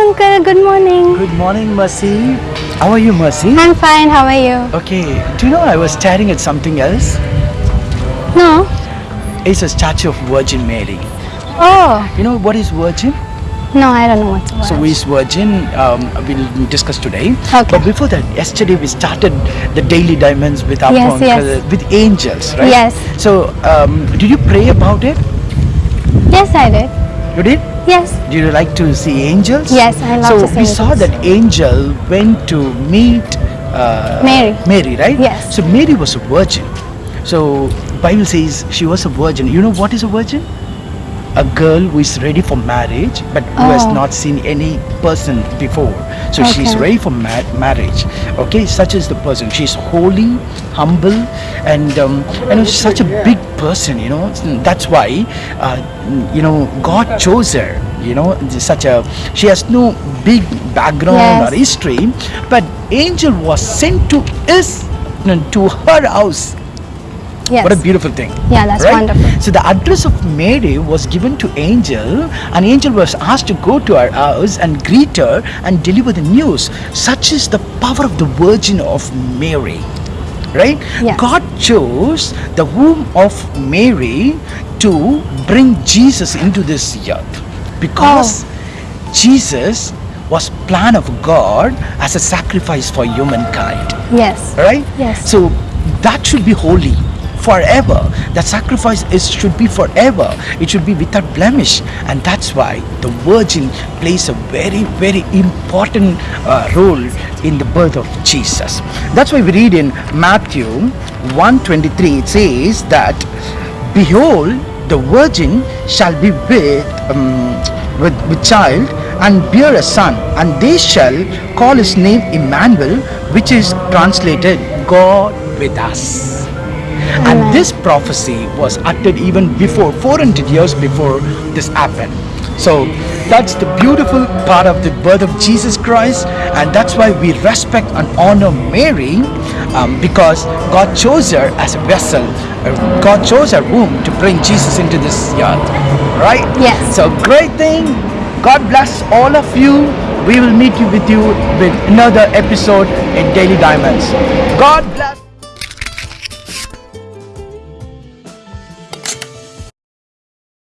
Uncle. Good morning. Good morning, Mercy. How are you, Mercy? I'm fine. How are you? Okay, do you know I was staring at something else? No. It's a statue of Virgin Mary. Oh. You know what is Virgin? No, I don't know what's So, is Virgin? Um, we'll discuss today. Okay. But before that, yesterday we started the daily diamonds with our Yes, uncle, yes. with angels, right? Yes. So, um, did you pray about it? Yes, I did. You did? Yes. Do you like to see angels? Yes, I love so to see we saw that angel went to meet uh, Mary. Mary, right? Yes. So Mary was a virgin. So Bible says she was a virgin. You know what is a virgin? A girl who is ready for marriage, but who has Oh. not seen any person before. So she's Okay. ready for ma- marriage. Okay, such is the person. She's holy, humble, and um, you know such a big person. You know that's why uh, you know God chose her. You know such a she has no big background or Yes. history, but angel was sent to his to her house. Yes. What a beautiful thing. Yeah, that's right? wonderful. So the address of Mary was given to Angel, and Angel was asked to go to her house and greet her and deliver the news. Such is the power of the Virgin of Mary. Right? God chose the womb of Mary to bring Jesus into this earth because oh. Jesus was plan of God as a sacrifice for humankind Yes. right Yes. so that should be holy forever. That sacrifice is should be forever. It should be without blemish. And that's why the virgin plays a very very important uh, role in the birth of jesus. That's why we read in matthew 123 it says that behold the virgin shall be with um, with, with child and bear a son and they shall call his name Emmanuel which is translated God with us. This prophecy was uttered even before 400 years before this happened so that's the beautiful part of the birth of Jesus Christ and that's why we respect and honor Mary um, because God chose her as a vessel Uh, God chose her womb to bring Jesus into this earth right? Yes. so great thing. God bless all of you. We will meet you with you with another episode in Daily Diamonds. God bless